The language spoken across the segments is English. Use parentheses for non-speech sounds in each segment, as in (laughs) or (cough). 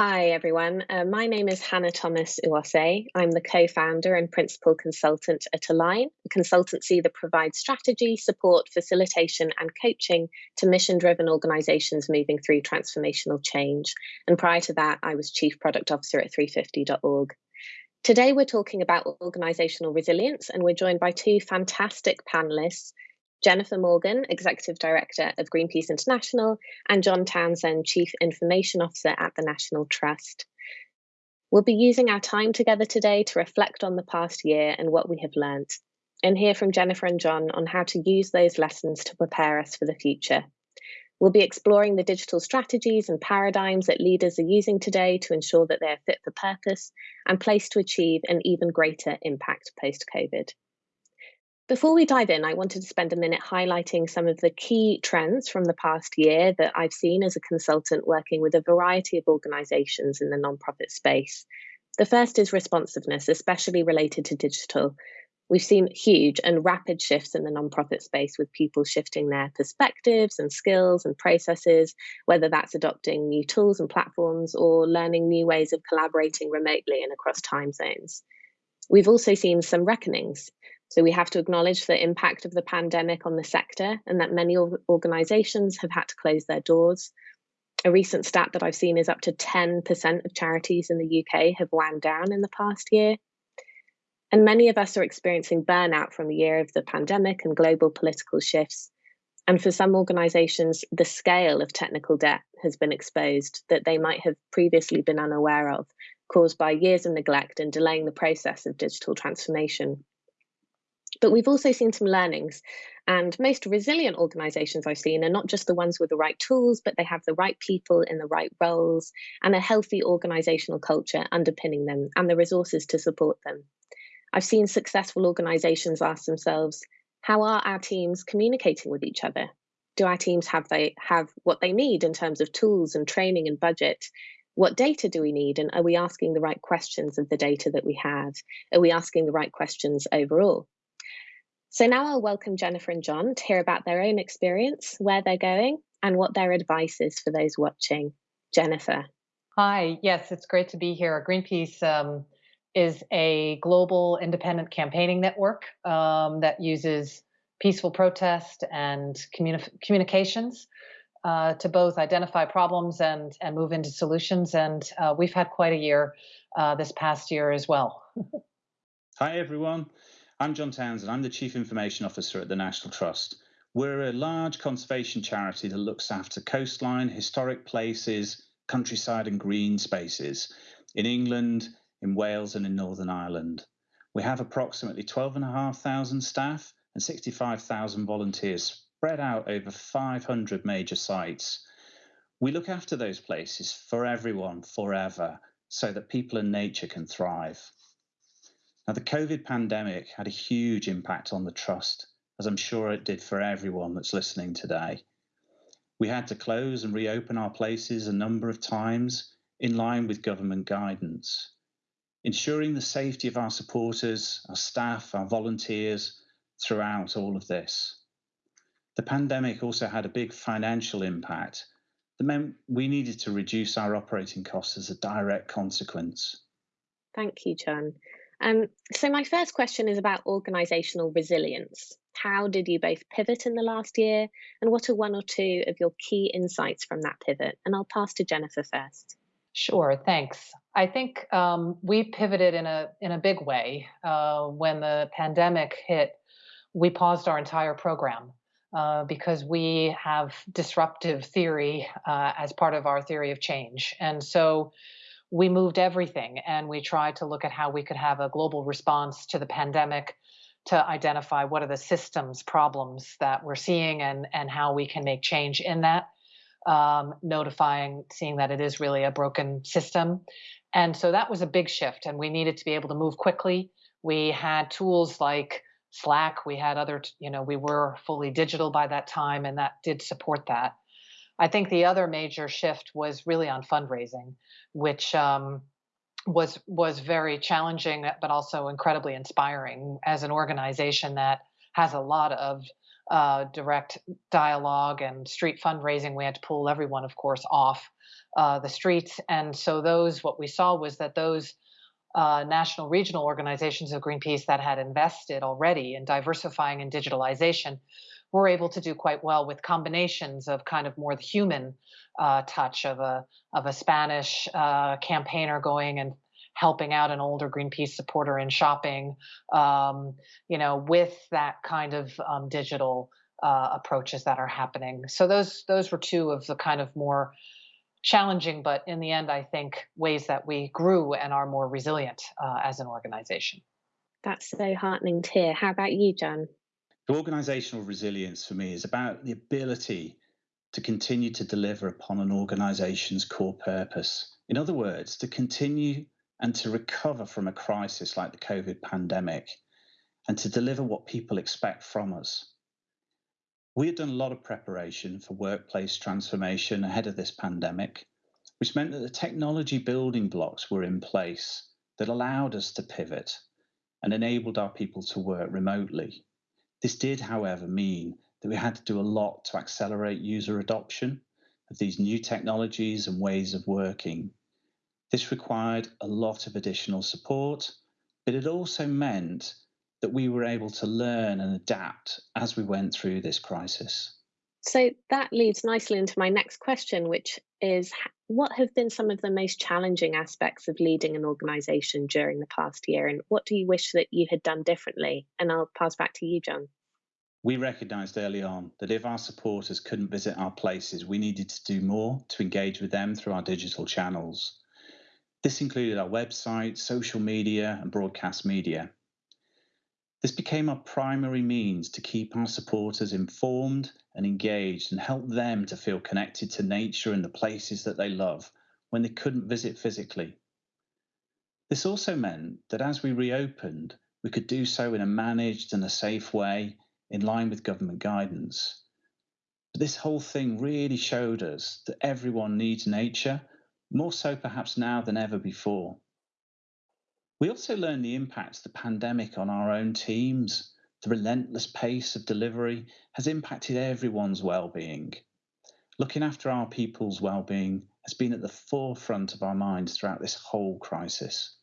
Hi, everyone. Uh, my name is Hannah Thomas Uwase. I'm the co founder and principal consultant at Align, a consultancy that provides strategy, support, facilitation, and coaching to mission driven organizations moving through transformational change. And prior to that, I was chief product officer at 350.org. Today, we're talking about organizational resilience, and we're joined by two fantastic panelists Jennifer Morgan, Executive Director of Greenpeace International, and John Townsend, Chief Information Officer at the National Trust. We'll be using our time together today to reflect on the past year and what we have learned, and hear from Jennifer and John on how to use those lessons to prepare us for the future. We'll be exploring the digital strategies and paradigms that leaders are using today to ensure that they are fit for purpose and placed to achieve an even greater impact post COVID. Before we dive in, I wanted to spend a minute highlighting some of the key trends from the past year that I've seen as a consultant working with a variety of organizations in the nonprofit space. The first is responsiveness, especially related to digital. We've seen huge and rapid shifts in the nonprofit space with people shifting their perspectives and skills and processes, whether that's adopting new tools and platforms or learning new ways of collaborating remotely and across time zones. We've also seen some reckonings so we have to acknowledge the impact of the pandemic on the sector and that many organizations have had to close their doors. A recent stat that I've seen is up to 10% of charities in the UK have wound down in the past year. And many of us are experiencing burnout from the year of the pandemic and global political shifts. And for some organizations, the scale of technical debt has been exposed that they might have previously been unaware of, caused by years of neglect and delaying the process of digital transformation. But we've also seen some learnings. And most resilient organizations I've seen are not just the ones with the right tools, but they have the right people in the right roles and a healthy organizational culture underpinning them and the resources to support them. I've seen successful organizations ask themselves, how are our teams communicating with each other? Do our teams have they have what they need in terms of tools and training and budget? What data do we need? And are we asking the right questions of the data that we have? Are we asking the right questions overall? So now I'll welcome Jennifer and John to hear about their own experience, where they're going, and what their advice is for those watching. Jennifer. Hi, yes, it's great to be here. Greenpeace um, is a global independent campaigning network um, that uses peaceful protest and communi- communications uh, to both identify problems and, and move into solutions. And uh, we've had quite a year uh, this past year as well. (laughs) Hi, everyone. I'm John Townsend. I'm the Chief Information Officer at the National Trust. We're a large conservation charity that looks after coastline, historic places, countryside, and green spaces in England, in Wales, and in Northern Ireland. We have approximately 12,500 staff and 65,000 volunteers spread out over 500 major sites. We look after those places for everyone forever so that people and nature can thrive. Now, the COVID pandemic had a huge impact on the trust, as I'm sure it did for everyone that's listening today. We had to close and reopen our places a number of times in line with government guidance, ensuring the safety of our supporters, our staff, our volunteers throughout all of this. The pandemic also had a big financial impact that meant we needed to reduce our operating costs as a direct consequence. Thank you, John. Um, so, my first question is about organisational resilience. How did you both pivot in the last year, and what are one or two of your key insights from that pivot? And I'll pass to Jennifer first. Sure, thanks. I think um, we pivoted in a in a big way uh, when the pandemic hit. We paused our entire program uh, because we have disruptive theory uh, as part of our theory of change, and so we moved everything and we tried to look at how we could have a global response to the pandemic to identify what are the systems problems that we're seeing and and how we can make change in that um, notifying seeing that it is really a broken system. And so that was a big shift and we needed to be able to move quickly. We had tools like slack we had other you know we were fully digital by that time and that did support that i think the other major shift was really on fundraising which um, was was very challenging, but also incredibly inspiring as an organization that has a lot of uh, direct dialogue and street fundraising, we had to pull everyone, of course, off uh, the streets. And so those, what we saw was that those uh, national regional organizations of Greenpeace that had invested already in diversifying and digitalization were able to do quite well with combinations of kind of more the human uh, touch of a of a Spanish uh, campaigner going and helping out an older Greenpeace supporter in shopping, um, you know, with that kind of um, digital uh, approaches that are happening. So those those were two of the kind of more challenging, but in the end, I think ways that we grew and are more resilient uh, as an organization. That's so heartening to hear. How about you, John? Organizational resilience for me is about the ability to continue to deliver upon an organization's core purpose. In other words, to continue and to recover from a crisis like the COVID pandemic and to deliver what people expect from us. We had done a lot of preparation for workplace transformation ahead of this pandemic, which meant that the technology building blocks were in place that allowed us to pivot and enabled our people to work remotely. This did, however, mean that we had to do a lot to accelerate user adoption of these new technologies and ways of working. This required a lot of additional support, but it also meant that we were able to learn and adapt as we went through this crisis. So that leads nicely into my next question, which is what have been some of the most challenging aspects of leading an organization during the past year? And what do you wish that you had done differently? And I'll pass back to you, John. We recognised early on that if our supporters couldn't visit our places, we needed to do more to engage with them through our digital channels. This included our website, social media, and broadcast media. This became our primary means to keep our supporters informed and engaged and help them to feel connected to nature and the places that they love when they couldn't visit physically. This also meant that as we reopened, we could do so in a managed and a safe way in line with government guidance. But this whole thing really showed us that everyone needs nature, more so perhaps now than ever before. We also learned the impacts the pandemic on our own teams. The relentless pace of delivery has impacted everyone's well-being. Looking after our people's well-being has been at the forefront of our minds throughout this whole crisis.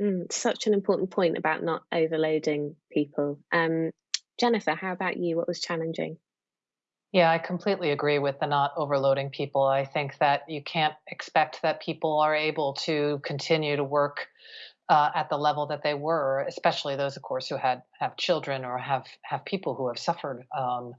Mm, such an important point about not overloading people. Um, Jennifer, how about you? What was challenging? Yeah, I completely agree with the not overloading people. I think that you can't expect that people are able to continue to work uh, at the level that they were, especially those, of course, who had have children or have have people who have suffered um,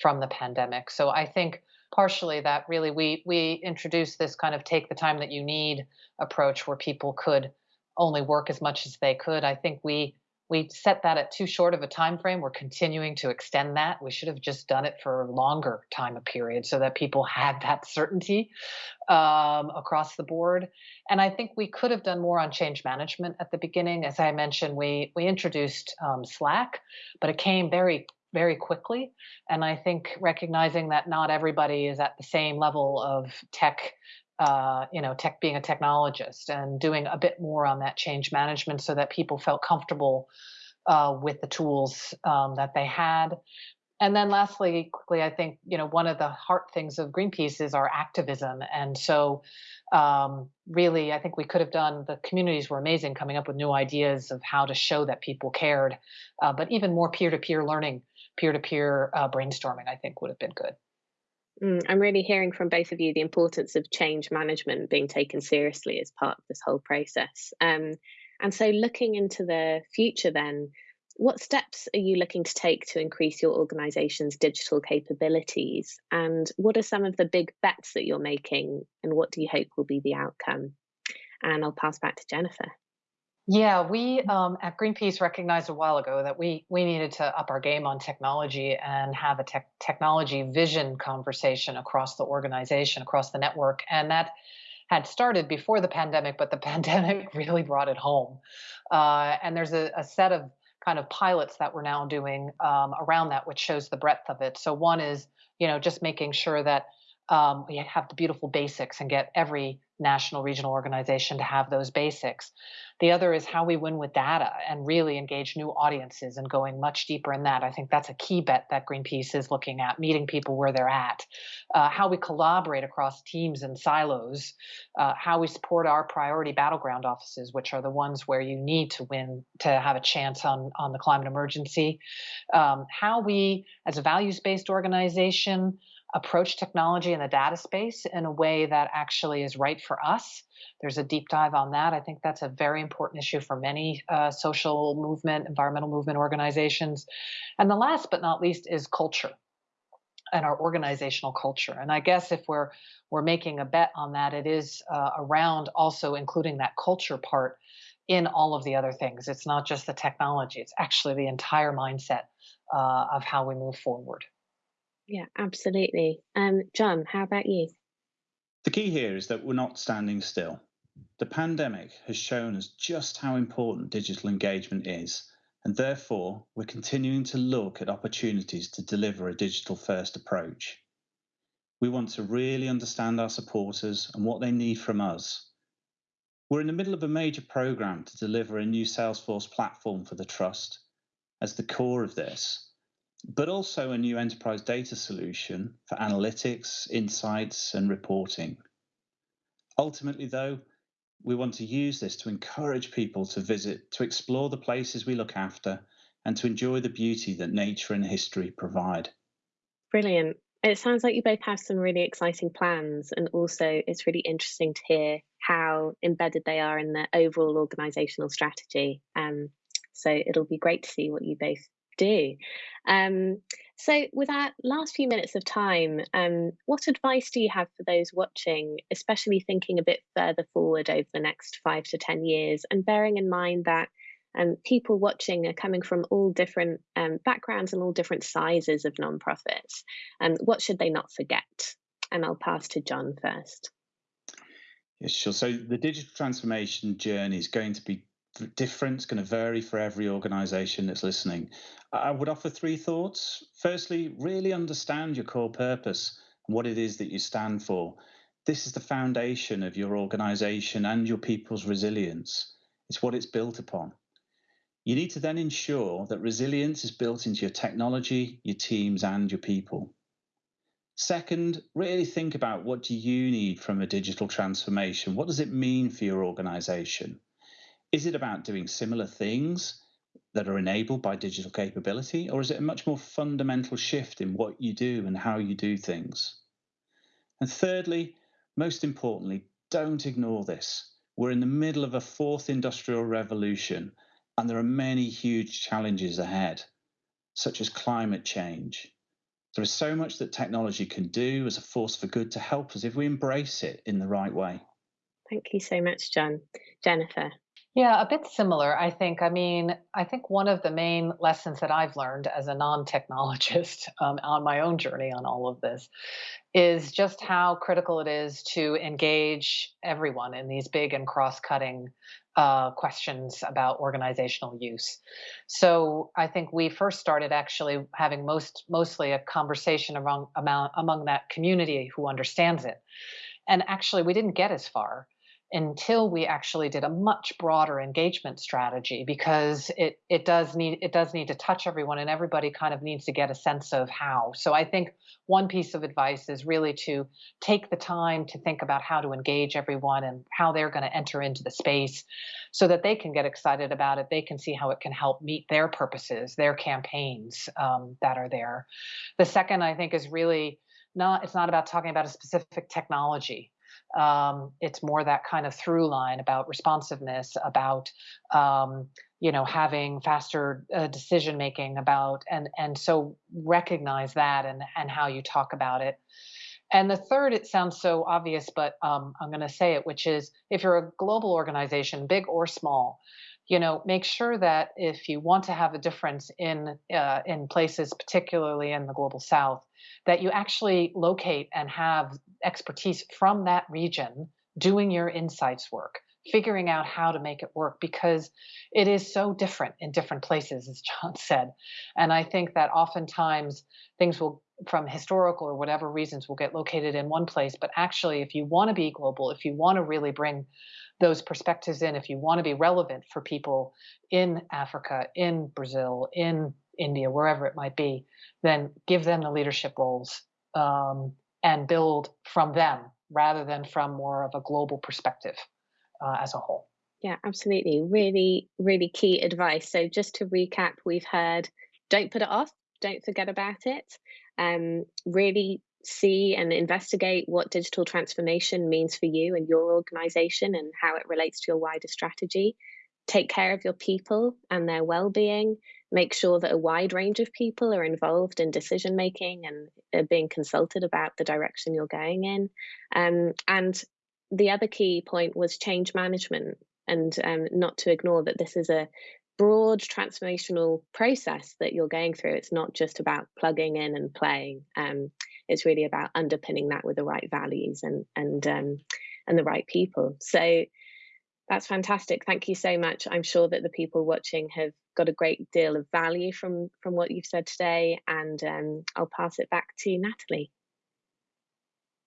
from the pandemic. So I think partially that really we we introduced this kind of take the time that you need approach where people could only work as much as they could. I think we we set that at too short of a time frame we're continuing to extend that. We should have just done it for a longer time period so that people had that certainty um, across the board. And i think we could have done more on change management at the beginning. As i mentioned we we introduced um, slack but it came very very quickly. And i think recognizing that not everybody is at the same level of tech uh, you know, tech being a technologist and doing a bit more on that change management so that people felt comfortable uh, with the tools um, that they had. And then lastly, quickly, I think, you know, one of the heart things of Greenpeace is our activism. And so um, really, I think we could have done, the communities were amazing coming up with new ideas of how to show that people cared. Uh, but even more peer-to-peer learning, peer-to-peer uh, brainstorming, I think would have been good. Mm, I'm really hearing from both of you the importance of change management being taken seriously as part of this whole process. Um, and so, looking into the future, then, what steps are you looking to take to increase your organization's digital capabilities? And what are some of the big bets that you're making? And what do you hope will be the outcome? And I'll pass back to Jennifer. Yeah, we um, at Greenpeace recognized a while ago that we we needed to up our game on technology and have a tech, technology vision conversation across the organization, across the network, and that had started before the pandemic, but the (laughs) pandemic really brought it home. Uh, and there's a, a, set of kind of pilots that we're now doing um, around that, which shows the breadth of it. So one is, you know, just making sure that um, we have the beautiful basics and get every national regional organization to have those basics. The other is how we win with data and really engage new audiences and going much deeper in that. I think that's a key bet that Greenpeace is looking at, meeting people where they're at, uh, how we collaborate across teams and silos, uh, how we support our priority battleground offices, which are the ones where you need to win to have a chance on, on the climate emergency, um, how we, as a values based organization, approach technology in the data space in a way that actually is right for us. There's a deep dive on that. I think that's a very important issue for many uh, social movement, environmental movement organizations. And the last but not least is culture and our organizational culture. And I guess if we're we're making a bet on that, it is uh, around also including that culture part in all of the other things. It's not just the technology; it's actually the entire mindset uh, of how we move forward. Yeah, absolutely. Um, John, how about you? The key here is that we're not standing still. The pandemic has shown us just how important digital engagement is, and therefore we're continuing to look at opportunities to deliver a digital first approach. We want to really understand our supporters and what they need from us. We're in the middle of a major program to deliver a new Salesforce platform for the Trust. As the core of this, but also a new enterprise data solution for analytics, insights, and reporting. Ultimately, though, we want to use this to encourage people to visit, to explore the places we look after, and to enjoy the beauty that nature and history provide. Brilliant. It sounds like you both have some really exciting plans, and also it's really interesting to hear how embedded they are in the overall organizational strategy. Um, so it'll be great to see what you both do. Um, so, with our last few minutes of time, um, what advice do you have for those watching, especially thinking a bit further forward over the next five to 10 years, and bearing in mind that um, people watching are coming from all different um, backgrounds and all different sizes of nonprofits? Um, what should they not forget? And I'll pass to John first. Yes, sure. So, the digital transformation journey is going to be different, it's going to vary for every organization that's listening. I would offer three thoughts. Firstly, really understand your core purpose and what it is that you stand for. This is the foundation of your organization and your people's resilience. It's what it's built upon. You need to then ensure that resilience is built into your technology, your teams, and your people. Second, really think about what do you need from a digital transformation? What does it mean for your organization? Is it about doing similar things that are enabled by digital capability, or is it a much more fundamental shift in what you do and how you do things? And thirdly, most importantly, don't ignore this. We're in the middle of a fourth industrial revolution, and there are many huge challenges ahead, such as climate change. There is so much that technology can do as a force for good to help us if we embrace it in the right way. Thank you so much, John. Jennifer. Yeah, a bit similar. I think. I mean, I think one of the main lessons that I've learned as a non-technologist (laughs) um, on my own journey on all of this is just how critical it is to engage everyone in these big and cross-cutting uh, questions about organizational use. So I think we first started actually having most mostly a conversation among among, among that community who understands it, and actually we didn't get as far until we actually did a much broader engagement strategy because it it does need it does need to touch everyone and everybody kind of needs to get a sense of how. So i think one piece of advice is really to take the time to think about how to engage everyone and how they're going to enter into the space so that they can get excited about it. They can see how it can help meet their purposes their campaigns um, that are there. The second i think is really not it's not about talking about a specific technology um, it's more that kind of through line about responsiveness, about um, you know having faster uh, decision making, about and and so recognize that and and how you talk about it. And the third, it sounds so obvious, but um, I'm going to say it, which is if you're a global organization, big or small, you know, make sure that if you want to have a difference in uh, in places, particularly in the global South, that you actually locate and have expertise from that region doing your insights work figuring out how to make it work because it is so different in different places as john (laughs) said. And i think that oftentimes things will from historical or whatever reasons will get located in one place. But actually, if you want to be global, if you want to really bring those perspectives in, if you want to be relevant for people in Africa, in Brazil, in India, wherever it might be, then give them the leadership roles um, and build from them rather than from more of a global perspective uh, as a whole. Yeah, absolutely. Really, really key advice. So, just to recap, we've heard don't put it off, don't forget about it. Um, really see and investigate what digital transformation means for you and your organization and how it relates to your wider strategy. Take care of your people and their well being. Make sure that a wide range of people are involved in decision making and are being consulted about the direction you're going in. Um, and the other key point was change management and um, not to ignore that this is a broad transformational process that you're going through. It's not just about plugging in and playing. Um, it's really about underpinning that with the right values and and um, and the right people. So that's fantastic. Thank you so much. I'm sure that the people watching have got a great deal of value from from what you've said today, and um, I'll pass it back to Natalie.